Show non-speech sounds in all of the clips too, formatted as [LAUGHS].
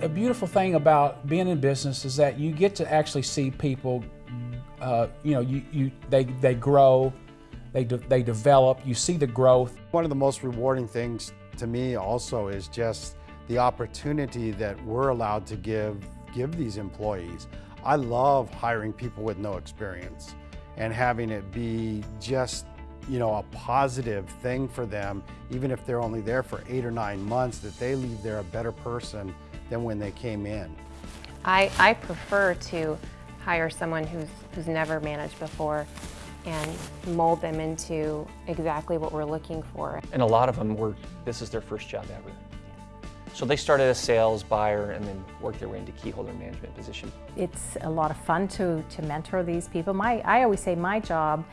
a beautiful thing about being in business is that you get to actually see people, uh, you know, you, you, they, they grow, they, de they develop, you see the growth. One of the most rewarding things to me also is just the opportunity that we're allowed to give, give these employees. I love hiring people with no experience and having it be just you know, a positive thing for them, even if they're only there for eight or nine months, that they leave there a better person than when they came in. I, I prefer to hire someone who's, who's never managed before and mold them into exactly what we're looking for. And a lot of them were, this is their first job ever. So they started as sales, buyer, and then worked their way into key holder management position. It's a lot of fun to, to mentor these people. My, I always say my job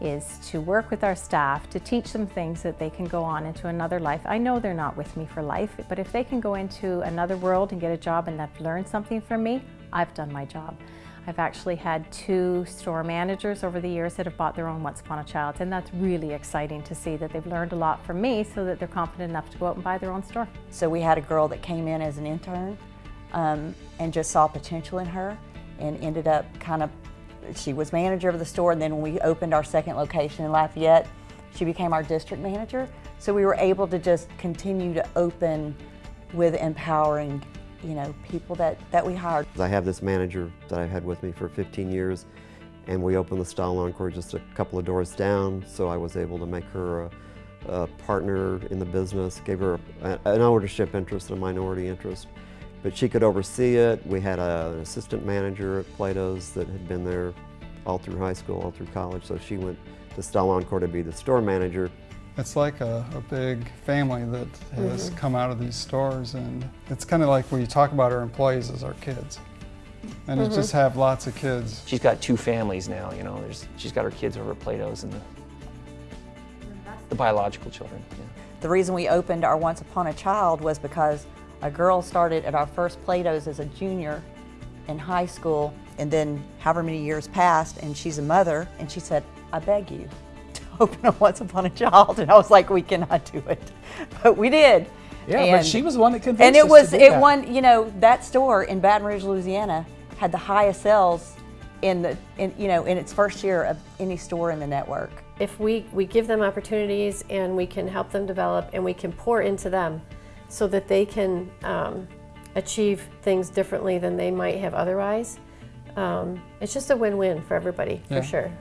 is to work with our staff to teach them things that they can go on into another life. I know they're not with me for life, but if they can go into another world and get a job and have learned something from me, I've done my job. I've actually had two store managers over the years that have bought their own Once Upon a Child, and that's really exciting to see that they've learned a lot from me so that they're confident enough to go out and buy their own store. So we had a girl that came in as an intern um, and just saw potential in her and ended up kind of she was manager of the store and then when we opened our second location in Lafayette, she became our district manager. So we were able to just continue to open with empowering you know, people that, that we hired. I have this manager that I've had with me for 15 years and we opened the Style Encore just a couple of doors down so I was able to make her a, a partner in the business, gave her a, an ownership interest and a minority interest but she could oversee it. We had a, an assistant manager at Plato's that had been there all through high school, all through college, so she went to Style Encore to be the store manager. It's like a, a big family that has mm -hmm. come out of these stores and it's kind of like we talk about our employees as our kids. And mm -hmm. just have lots of kids. She's got two families now, you know. There's, she's got her kids over at Plato's and the, the biological children. Yeah. The reason we opened our Once Upon a Child was because a girl started at our first Plato's as a junior in high school and then however many years passed and she's a mother and she said, I beg you [LAUGHS] to open a Once Upon a Child and I was like, we cannot do it. [LAUGHS] But we did. Yeah, and, but she was the one that convinced us. And it was, it that. won, you know, that store in Baton Rouge, Louisiana had the highest sales in the, in, you know, in its first year of any store in the network. If we, we give them opportunities and we can help them develop and we can pour into them, so that they can um, achieve things differently than they might have otherwise. Um, it's just a win-win for everybody, yeah. for sure.